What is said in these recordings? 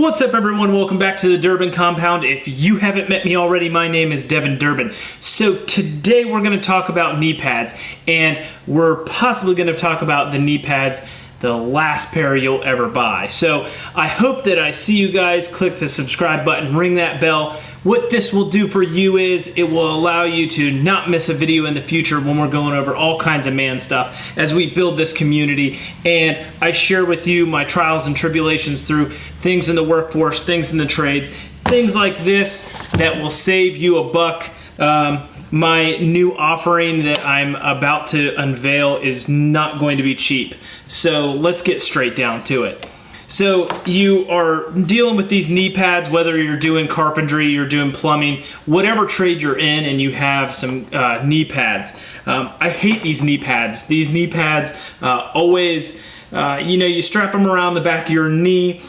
What's up everyone? Welcome back to the Durbin Compound. If you haven't met me already, my name is Devin Durbin. So today we're going to talk about knee pads and we're possibly going to talk about the knee pads the last pair you'll ever buy. So I hope that I see you guys click the subscribe button, ring that bell. What this will do for you is it will allow you to not miss a video in the future when we're going over all kinds of man stuff as we build this community and I share with you my trials and tribulations through things in the workforce, things in the trades, things like this that will save you a buck. Um, my new offering that I'm about to unveil is not going to be cheap. So let's get straight down to it. So you are dealing with these knee pads, whether you're doing carpentry, you're doing plumbing, whatever trade you're in, and you have some uh, knee pads. Um, I hate these knee pads. These knee pads uh, always, uh, you know, you strap them around the back of your knee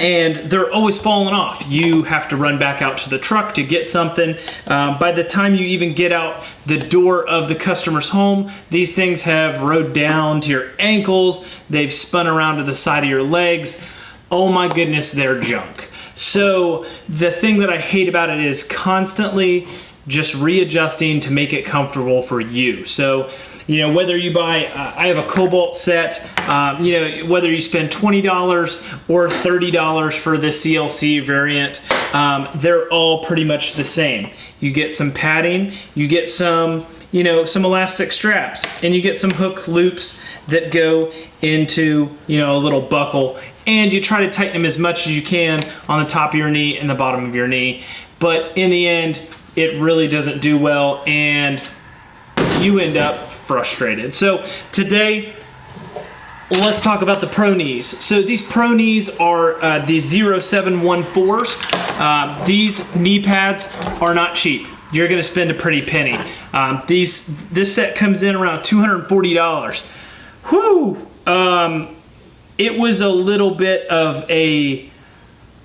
and they're always falling off. You have to run back out to the truck to get something. Um, by the time you even get out the door of the customer's home, these things have rode down to your ankles, they've spun around to the side of your legs. Oh my goodness, they're junk. So the thing that I hate about it is constantly just readjusting to make it comfortable for you. So you know, whether you buy, uh, I have a Kobalt set, um, you know, whether you spend $20 or $30 for the CLC variant, um, they're all pretty much the same. You get some padding, you get some, you know, some elastic straps, and you get some hook loops that go into, you know, a little buckle, and you try to tighten them as much as you can on the top of your knee and the bottom of your knee. But in the end, it really doesn't do well, and you end up frustrated. So today, let's talk about the Pro Knees. So these Pro Knees are uh, the 0714s. Uh, these knee pads are not cheap. You're gonna spend a pretty penny. Um, these This set comes in around $240. Whew! Um, it was a little bit of a,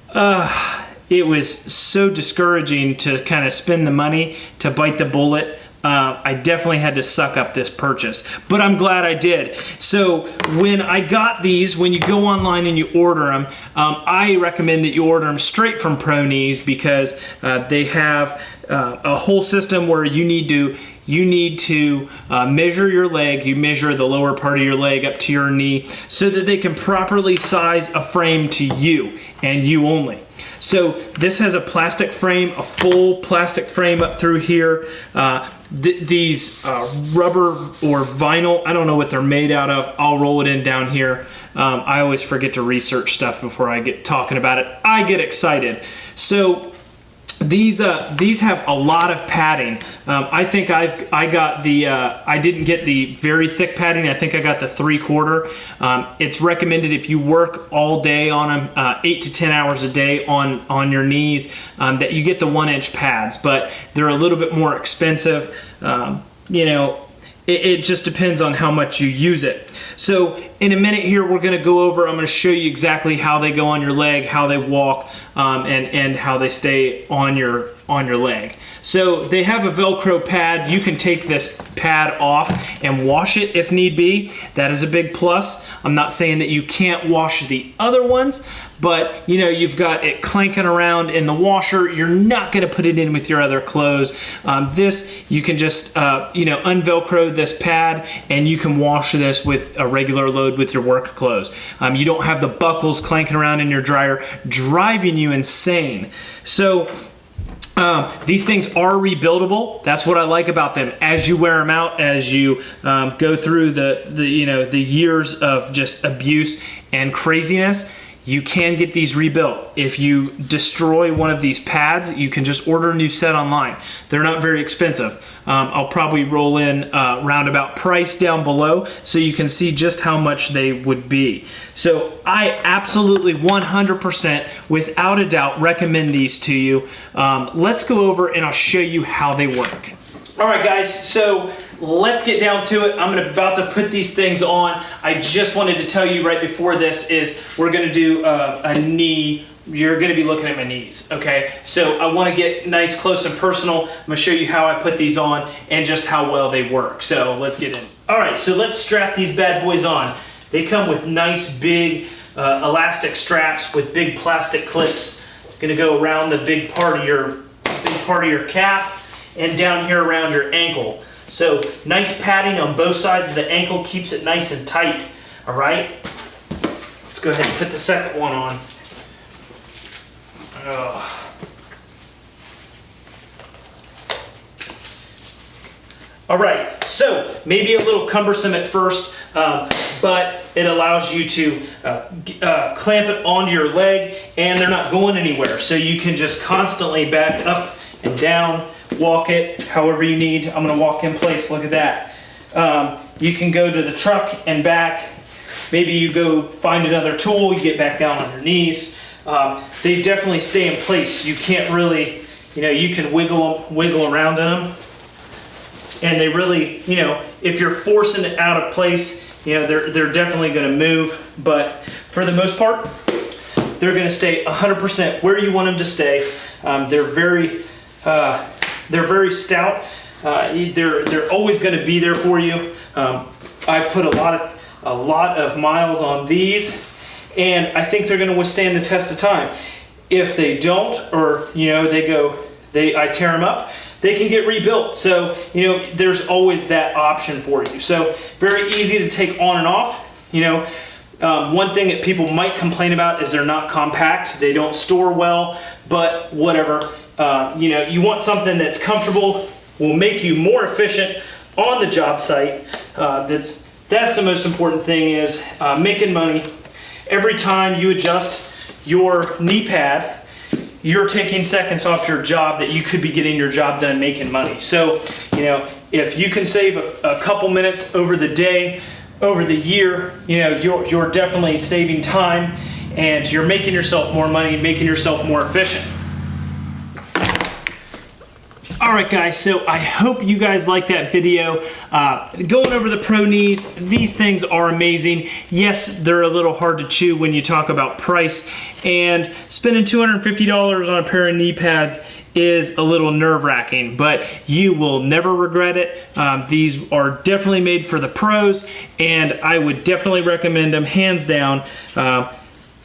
uh, it was so discouraging to kind of spend the money to bite the bullet uh, I definitely had to suck up this purchase, but I'm glad I did. So when I got these, when you go online and you order them, um, I recommend that you order them straight from Pro Knees because uh, they have uh, a whole system where you need to you need to uh, measure your leg, you measure the lower part of your leg up to your knee so that they can properly size a frame to you and you only. So this has a plastic frame, a full plastic frame up through here. Uh, th these uh, rubber or vinyl, I don't know what they're made out of. I'll roll it in down here. Um, I always forget to research stuff before I get talking about it. I get excited. So these uh, these have a lot of padding. Um, I think I've I got the uh, I didn't get the very thick padding. I think I got the three quarter. Um, it's recommended if you work all day on them, uh, eight to ten hours a day on on your knees, um, that you get the one inch pads. But they're a little bit more expensive. Um, you know, it, just depends on how much you use it. So in a minute here, we're gonna go over, I'm gonna show you exactly how they go on your leg, how they walk, um, and, and how they stay on your, on your leg. So they have a Velcro pad. You can take this pad off and wash it if need be. That is a big plus. I'm not saying that you can't wash the other ones, but you know, you've got it clanking around in the washer. You're not gonna put it in with your other clothes. Um, this, you can just, uh, you know, unvelcro this pad and you can wash this with a regular load with your work clothes. Um, you don't have the buckles clanking around in your dryer, driving you insane. So um, these things are rebuildable. That's what I like about them. As you wear them out, as you um, go through the, the you know the years of just abuse and craziness, you can get these rebuilt. If you destroy one of these pads, you can just order a new set online. They're not very expensive. Um, I'll probably roll in uh, roundabout price down below so you can see just how much they would be. So I absolutely 100% without a doubt recommend these to you. Um, let's go over and I'll show you how they work. All right guys, so let's get down to it. I'm about to put these things on. I just wanted to tell you right before this is we're gonna do a, a knee you're to be looking at my knees, okay? So I want to get nice, close, and personal. I'm to show you how I put these on and just how well they work. So let's get in. All right, so let's strap these bad boys on. They come with nice, big uh, elastic straps with big plastic clips. Gonna go around the big part of your big part of your calf and down here around your ankle. So nice padding on both sides of the ankle keeps it nice and tight. All right. Let's go ahead and put the second one on. All right, so maybe a little cumbersome at first, um, but it allows you to uh, uh, clamp it onto your leg and they're not going anywhere. So you can just constantly back up and down, walk it however you need. I'm gonna walk in place, look at that. Um, you can go to the truck and back. Maybe you go find another tool, you get back down on your knees. Um, they definitely stay in place. You can't really, you know, you can wiggle, wiggle around in them and they really, you know, if you're forcing it out of place, you know, they're, they're definitely gonna move, but for the most part, they're gonna stay 100% where you want them to stay. Um, they're very, uh, they're very stout. Uh, they're, they're always gonna be there for you. Um, I've put a lot of, a lot of miles on these, and I think they're gonna withstand the test of time. If they don't, or, you know, they go, they, I tear them up, they can get rebuilt. So, you know, there's always that option for you. So very easy to take on and off. You know, um, one thing that people might complain about is they're not compact. They don't store well, but whatever. Uh, you know, you want something that's comfortable, will make you more efficient on the job site. Uh, that's, that's the most important thing is uh, making money. Every time you adjust your knee pad, you're taking seconds off your job that you could be getting your job done making money. So, you know, if you can save a, a couple minutes over the day, over the year, you know, you're, you're definitely saving time and you're making yourself more money, making yourself more efficient. All right, guys, so I hope you guys like that video. Uh, going over the Pro Knees, these things are amazing. Yes, they're a little hard to chew when you talk about price, and spending $250 on a pair of knee pads is a little nerve-wracking, but you will never regret it. Um, these are definitely made for the pros, and I would definitely recommend them, hands down. Uh,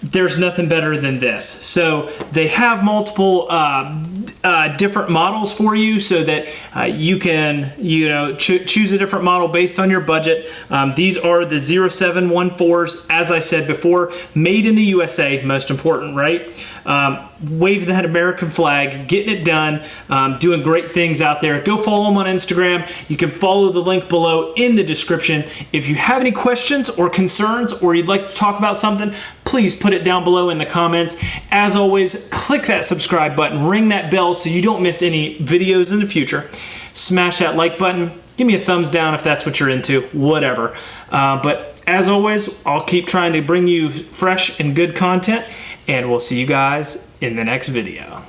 there's nothing better than this. So they have multiple uh, uh, different models for you so that uh, you can you know cho choose a different model based on your budget. Um, these are the 0714s, as I said before, made in the USA, most important, right? Um, waving that American flag, getting it done, um, doing great things out there. Go follow them on Instagram. You can follow the link below in the description. If you have any questions or concerns or you'd like to talk about something, please put it down below in the comments. As always, click that subscribe button, ring that bell so you don't miss any videos in the future. Smash that like button. Give me a thumbs down if that's what you're into, whatever. Uh, but as always, I'll keep trying to bring you fresh and good content and we'll see you guys in the next video.